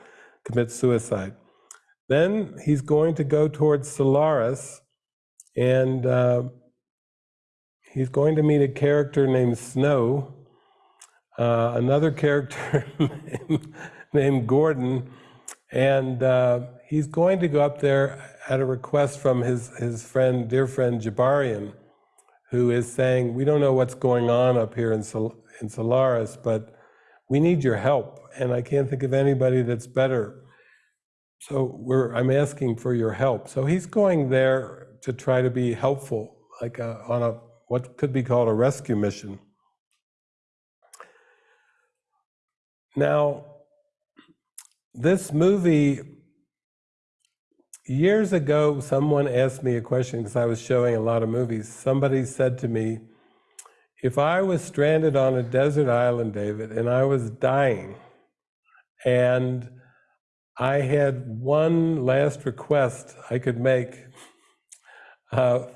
commit suicide. Then he's going to go towards Solaris, and uh, he's going to meet a character named Snow, uh, another character <laughs> named, Gordon, and uh, he's going to go up there at a request from his, his friend, dear friend Gibarian, who is saying, we don't know what's going on up here in, Sol in Solaris, but we need your help. And I can't think of anybody that's better. So we're, I'm asking for your help. So he's going there to try to be helpful, like a, on a what could be called a rescue mission. Now, this movie, years ago, someone asked me a question because I was showing a lot of movies. Somebody said to me, if I was stranded on a desert island, David, and I was dying, and I had one last request I could make uh,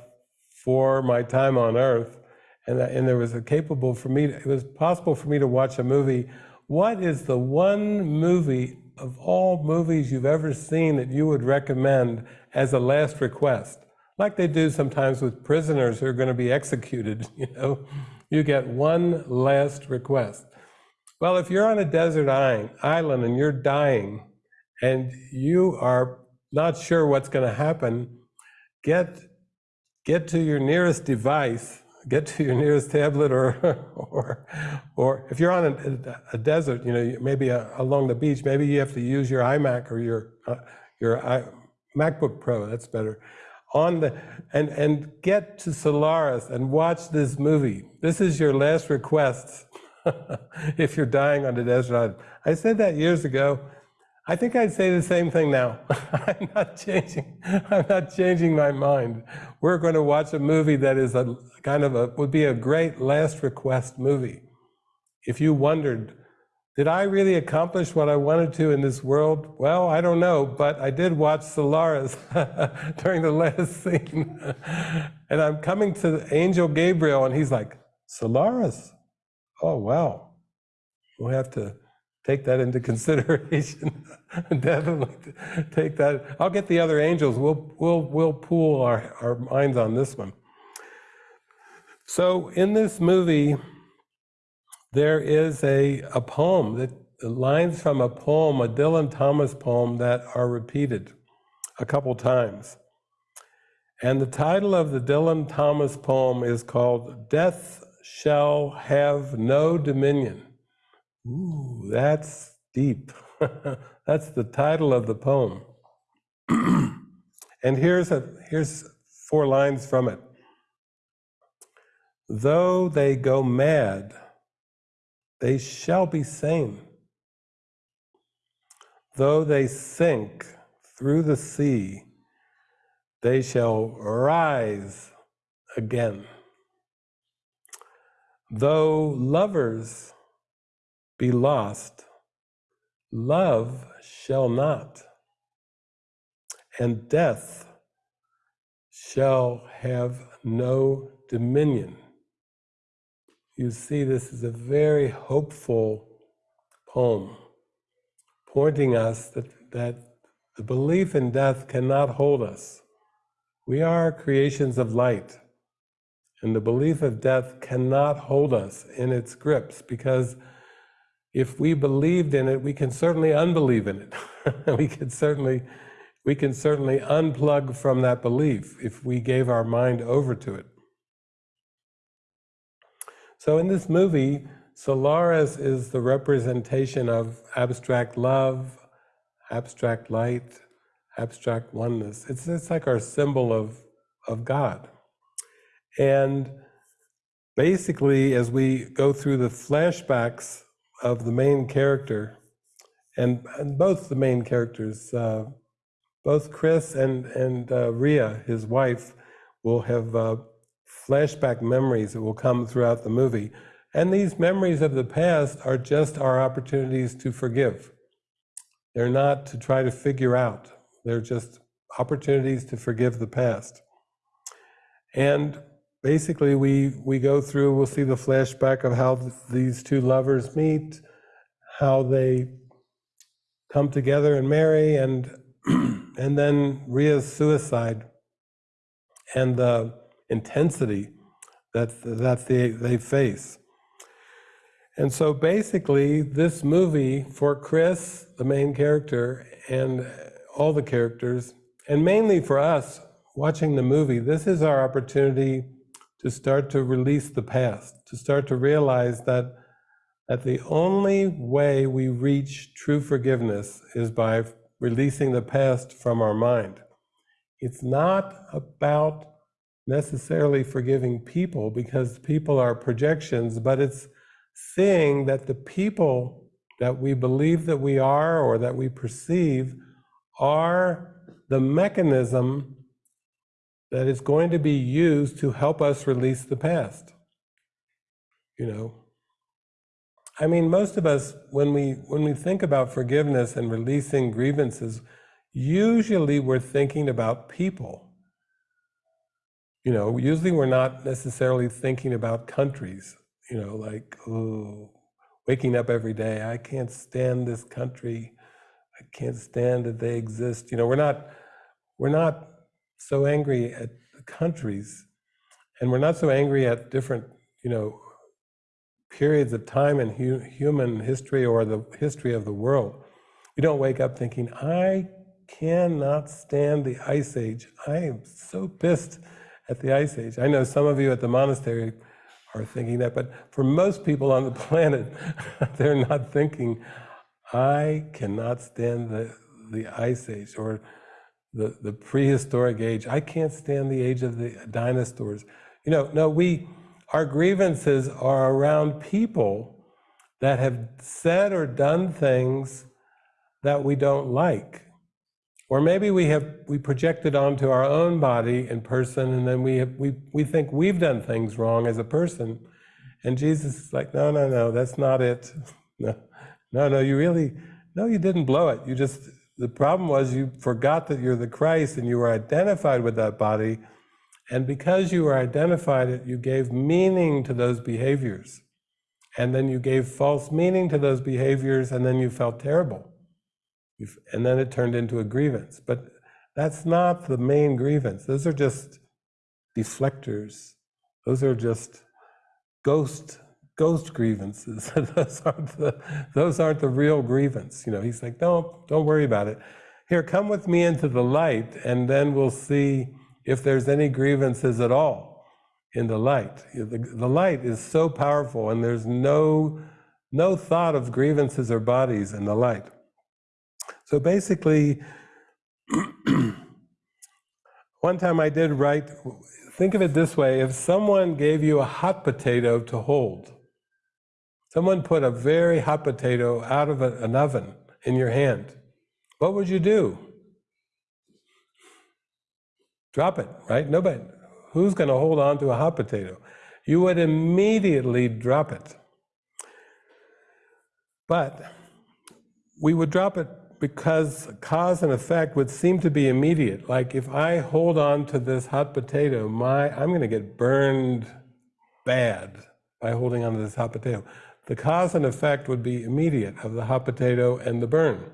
for my time on Earth, and, and there was a capable for me, it was possible for me to watch a movie. What is the one movie of all movies you've ever seen that you would recommend as a last request? Like they do sometimes with prisoners who are going to be executed, <laughs> you know? You get one last request. Well, if you're on a desert island and you're dying and you are not sure what's going to happen, get get to your nearest device, get to your nearest tablet or, <laughs> or, or if you're on a, a desert, you know, maybe a, along the beach, maybe you have to use your iMac or your, uh, your I, MacBook Pro, that's better, on the, and, and get to Solaris and watch this movie. This is your last request <laughs> if you're dying on a desert island. I said that years ago. I think I'd say the same thing now. <laughs> I'm not changing. I'm not changing my mind. We're going to watch a movie that is a kind of a would be a great last request movie. If you wondered, did I really accomplish what I wanted to in this world? Well, I don't know, but I did watch Solaris <laughs> during the last <laughs> scene. and I'm coming to Angel Gabriel, and he's like, Solaris? Oh, wow. We'll have to take that into <laughs> consideration. <laughs> Definitely take that. I'll get the other angels. We'll, we'll, we'll pool our, our minds on this one. So in this movie, there is a, a poem that lines from a poem, a Dylan Thomas poem that are repeated a couple times. And the title of the Dylan Thomas poem is called Death Shall Have No Dominion. Ooh, that's deep. <laughs> that's the title of the poem. and here's, a, here's four lines from it. Though they go mad, they shall be sane. Though they sink through the sea, they shall rise again. Though lovers be lost, love shall not, and death shall have no dominion. You see, this is a very hopeful poem, pointing us that, that the belief in death cannot hold us. We are creations of light, and the belief of death cannot hold us in its grips because if we believed in it, we can certainly unbelieve in it. <laughs> we can certainly we can certainly unplug from that belief if we gave our mind over to it. So in this movie, Solaris is the representation of abstract love, abstract light, abstract oneness. It's, it's like our symbol of, of God. And basically, as we go through the flashbacks of the main character, and, and both the main characters, uh, both Chris and, and uh, Ria, his wife, will have uh, flashback memories that will come throughout the movie. And these memories of the past are just our opportunities to forgive. They're not to try to figure out, they're just opportunities to forgive the past. And basically, we, we go through, we'll see the flashback of how th- these two lovers meet, how they come together and marry, and, <clears throat> and then Ria's suicide and the intensity that, that they, they face. And so basically, this movie for Chris, the main character, and all the characters, and mainly for us watching the movie, this is our opportunity to start to release the past, to start to realize that, that the only way we reach true forgiveness is by releasing the past from our mind. It's not about necessarily forgiving people because people are projections, but it's seeing that the people that we believe that we are or that we perceive are the mechanism that is going to be used to help us release the past. You know, I mean, most of us, when we when we think about forgiveness and releasing grievances, usually we're thinking about people. You know, usually we're not necessarily thinking about countries. You know, like oh, waking up every day, I can't stand this country. I can't stand that they exist. You know, we're not we're not so angry at the countries, and we're not so angry at different, you know, periods of time in hu- human history or the history of the world. We don't wake up thinking, I cannot stand the Ice Age. I am so pissed at the Ice Age. I know some of you at the monastery are thinking that, but for most people on the <laughs> planet, they're not thinking, I cannot stand the, the Ice Age or the, the prehistoric age. I can't stand the age of the dinosaurs. You know, no, we, our grievances are around people that have said or done things that we don't like. Or maybe we have we projected onto our own body and person, and then we have, we we think we've done things wrong as a person, and Jesus is like, no, no, no, that's not it. <laughs> No, no, no, you really, no, you didn't blow it. You just the problem was you forgot that you're the Christ and you were identified with that body. And because you were identified, you gave meaning to those behaviors. And then you gave false meaning to those behaviors, and then you felt terrible. And then it turned into a grievance. But that's not the main grievance. Those are just deflectors. Those are just ghost ghost grievances. <laughs> those aren't the those aren't the real grievance. You know, he's like, don't don't worry about it. Here, come with me into the light, and then we'll see if there's any grievances at all in the light. The, the light is so powerful, and there's no no thought of grievances or bodies in the light. So basically, <clears throat> one time I did write, think of it this way if someone gave you a hot potato to hold, Someone put a very hot potato out of an oven in your hand. What would you do? Drop it, right? Nobody. Who's going to hold on to a hot potato? You would immediately drop it. But we would drop it because cause and effect would seem to be immediate. Like if I hold on to this hot potato, my I'm going to get burned bad by holding on to this hot potato. The cause and effect would be immediate of the hot potato and the burn.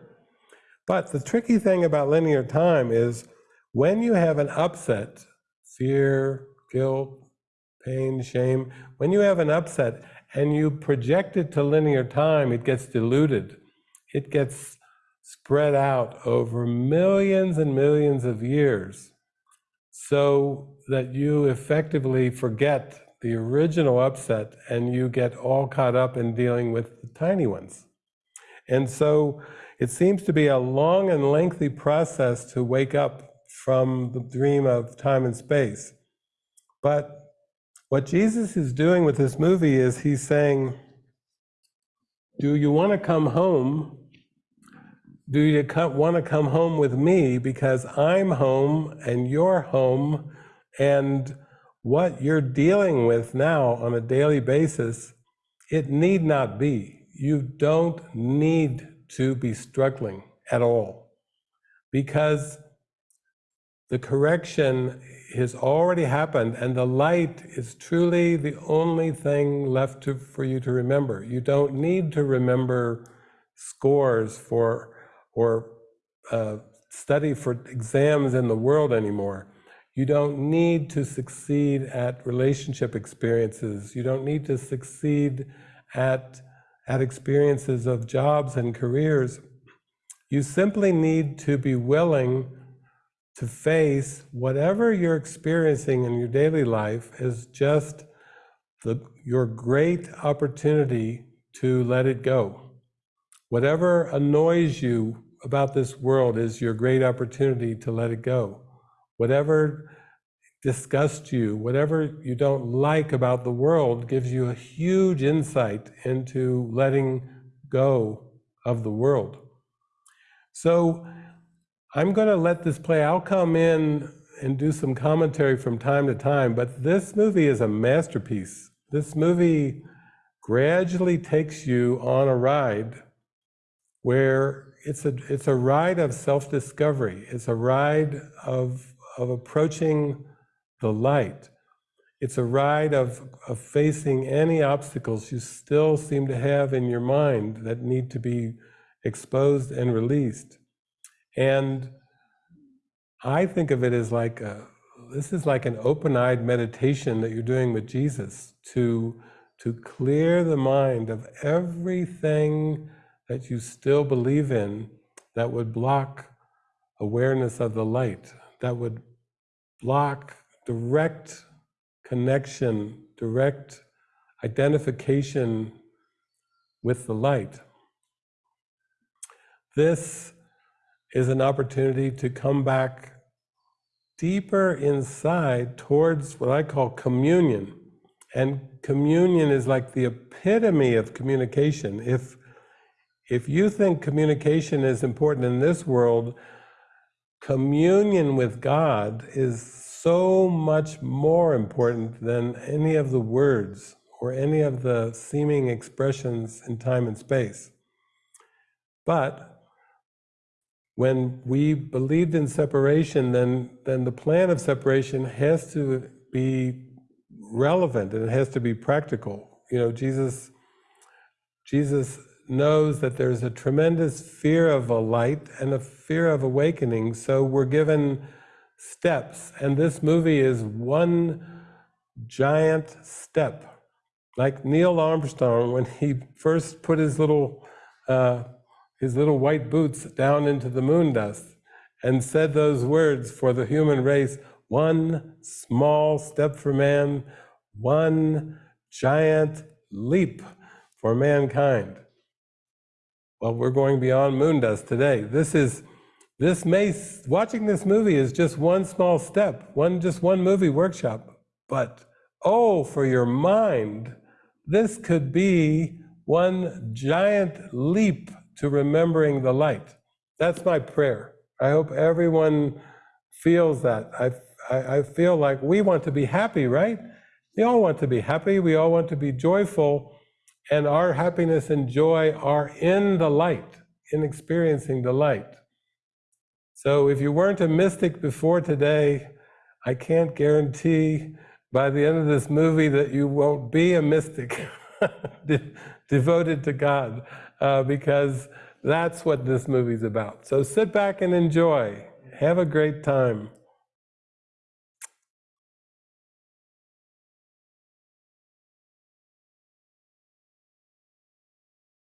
But the tricky thing about linear time is when you have an upset, fear, guilt, pain, shame, when you have an upset and you project it to linear time, it gets diluted. It gets spread out over millions and millions of years so that you effectively forget the original upset and you get all caught up in dealing with the tiny ones. And so it seems to be a long and lengthy process to wake up from the dream of time and space. But what Jesus is doing with this movie is he's saying, Do you want to come home? Do you want to come home with me because I'm home and you're home and what you're dealing with now on a daily basis It need not be. You don't need to be struggling at all because the correction has already happened and the light is truly the only thing left to, for you to remember. You don't need to remember scores for or uh, study for exams in the world anymore. You don't need to succeed at relationship experiences. You don't need to succeed at, at experiences of jobs and careers. You simply need to be willing to face whatever you're experiencing in your daily life as just the, your great opportunity to let it go. Whatever annoys you about this world is your great opportunity to let it go. Whatever disgusts you, whatever you don't like about the world gives you a huge insight into letting go of the world. So I'm going to let this play. I'll come in and do some commentary from time to time, but this movie is a masterpiece. This movie gradually takes you on a ride where it's a, it's a ride of self-discovery. It's a ride of, of approaching the light. It's a ride of, of facing any obstacles you still seem to have in your mind that need to be exposed and released. And I think of it as like a, this is like an open-eyed meditation that you're doing with Jesus to, to clear the mind of everything that you still believe in that would block awareness of the light, that would block direct connection, direct identification with the light. This is an opportunity to come back deeper inside towards what I call communion. And communion is like the epitome of communication. If, if you think communication is important in this world, communion with God is so much more important than any of the words or any of the seeming expressions in time and space. But when we believed in separation, then, then the plan of separation has to be relevant and it has to be practical. You know, Jesus, Jesus knows that there's a tremendous fear of a light and a fear of awakening, so we're given steps, and this movie is one giant step. Like Neil Armstrong, when he first put his little uh, his little white boots down into the moon dust and said those words for the human race one small step for man, one giant leap for mankind. Well, we're going beyond moon dust today. This is, this may, watching this movie is just one small step, one, just one movie workshop. But, oh, for your mind, this could be one giant leap to remembering the light. That's my prayer. I hope everyone feels that. I, I, I, feel like we want to be happy, right? We all want to be happy. We all want to be joyful. And our happiness and joy are in the light, in experiencing the light. So if you weren't a mystic before today, I can't guarantee by the end of this movie that you won't be a mystic <laughs> de devoted to God uh, because that's what this movie's about. So sit back and enjoy. Have a great time.